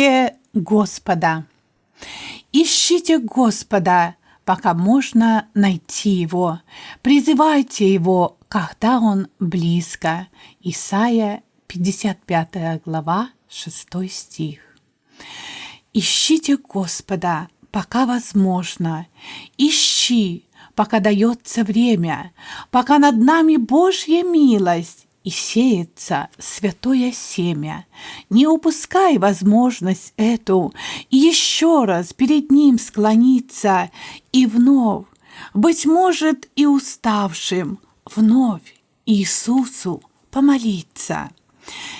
Ищите Господа. Ищите Господа, пока можно найти Его. Призывайте Его, когда Он близко. Исайя 55 глава, 6 стих. Ищите Господа, пока возможно. Ищи, пока дается время, пока над нами Божья милость и сеется святое семя. Не упускай возможность эту и еще раз перед ним склониться и вновь, быть может, и уставшим, вновь Иисусу помолиться.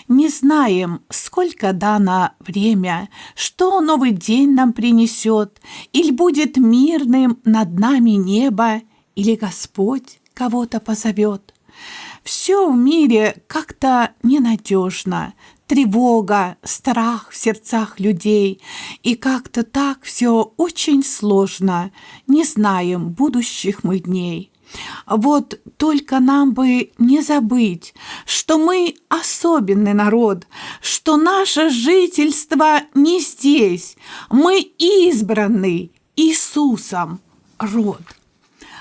Не знаем, сколько дано время, что новый день нам принесет, или будет мирным над нами небо, или Господь кого-то позовет. Все в мире как-то ненадежно, тревога, страх в сердцах людей, и как-то так все очень сложно, не знаем будущих мы дней. Вот только нам бы не забыть, что мы особенный народ, что наше жительство не здесь, мы избранный Иисусом род.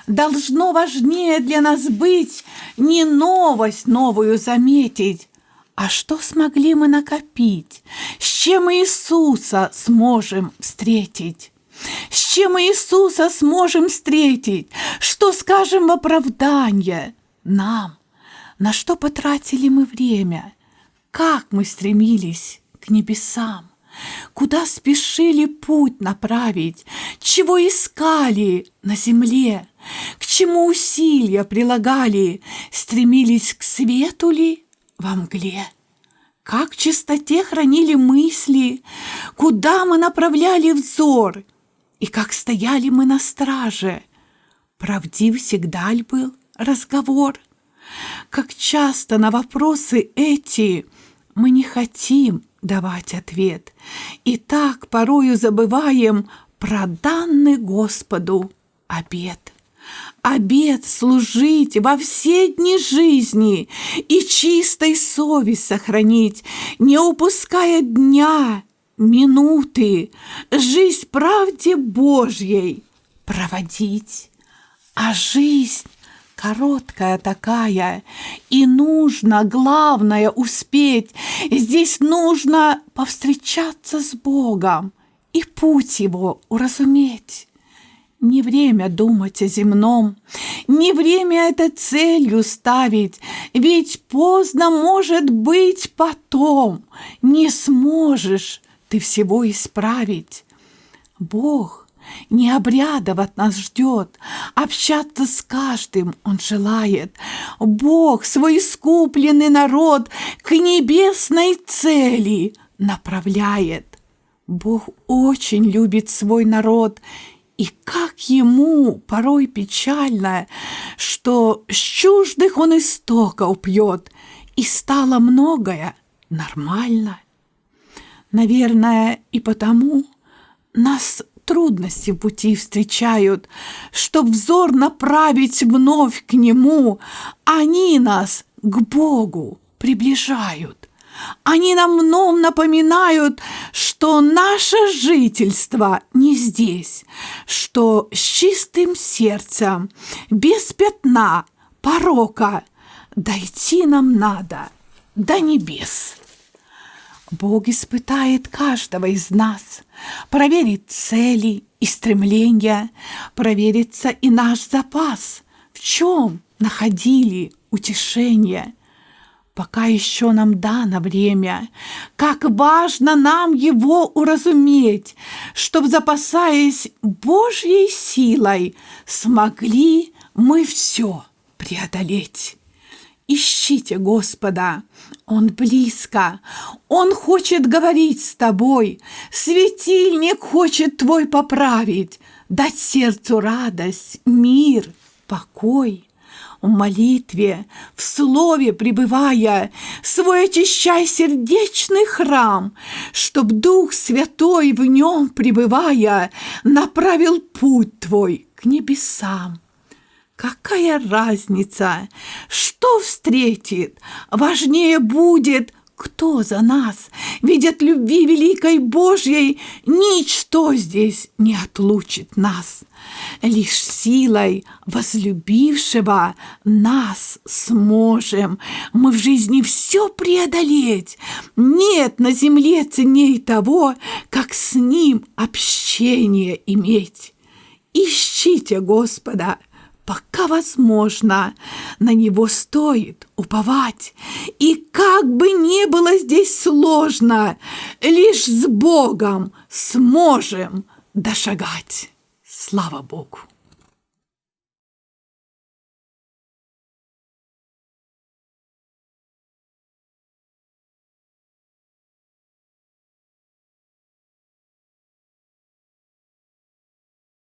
Должно важнее для нас быть не новость новую заметить, а что смогли мы накопить, с чем Иисуса сможем встретить. С чем Иисуса сможем встретить? Что скажем в оправдание нам? На что потратили мы время? Как мы стремились к небесам? Куда спешили путь направить? Чего искали на земле? К чему усилия прилагали? Стремились к свету ли во мгле? Как в чистоте хранили мысли? Куда мы направляли взор? И как стояли мы на страже, правдив всегда ли был разговор? Как часто на вопросы эти мы не хотим давать ответ, и так порою забываем про данный Господу обет. Обет служить во все дни жизни и чистой совесть сохранить, не упуская дня минуты, жизнь правде Божьей проводить. А жизнь короткая такая, и нужно, главное, успеть. Здесь нужно повстречаться с Богом и путь Его уразуметь. Не время думать о земном, не время это целью ставить, ведь поздно может быть потом, не сможешь ты всего исправить. Бог не обрядов от нас ждет, общаться с каждым Он желает. Бог свой искупленный народ к небесной цели направляет. Бог очень любит свой народ, и как ему порой печально, что с чуждых он истоков пьет, и стало многое нормально. Наверное, и потому нас трудности пути встречают, Чтоб взор направить вновь к Нему, Они нас к Богу приближают. Они нам вновь напоминают, что наше жительство не здесь, что с чистым сердцем, без пятна, порока дойти нам надо до небес. Бог испытает каждого из нас, проверит цели и стремления, проверится и наш запас, в чем находили утешение. Пока еще нам дано время, как важно нам его уразуметь, чтоб, запасаясь Божьей силой, смогли мы все преодолеть. Ищите Господа, Он близко, Он хочет говорить с тобой, светильник хочет твой поправить, дать сердцу радость, мир, покой. В молитве, в слове пребывая, свой очищай сердечный храм, чтоб Дух Святой в нем пребывая направил путь твой к небесам. Какая разница, что встретит? Важнее будет, кто за нас? Ведь от любви великой Божьей ничто здесь не отлучит нас. Лишь силой возлюбившего нас сможем мы в жизни все преодолеть. Нет на земле ценней того, как с ним общение иметь. Ищите Господа, пока возможно, на него стоит уповать. И как бы ни было здесь сложно, лишь с Богом сможем дошагать. Слава Богу!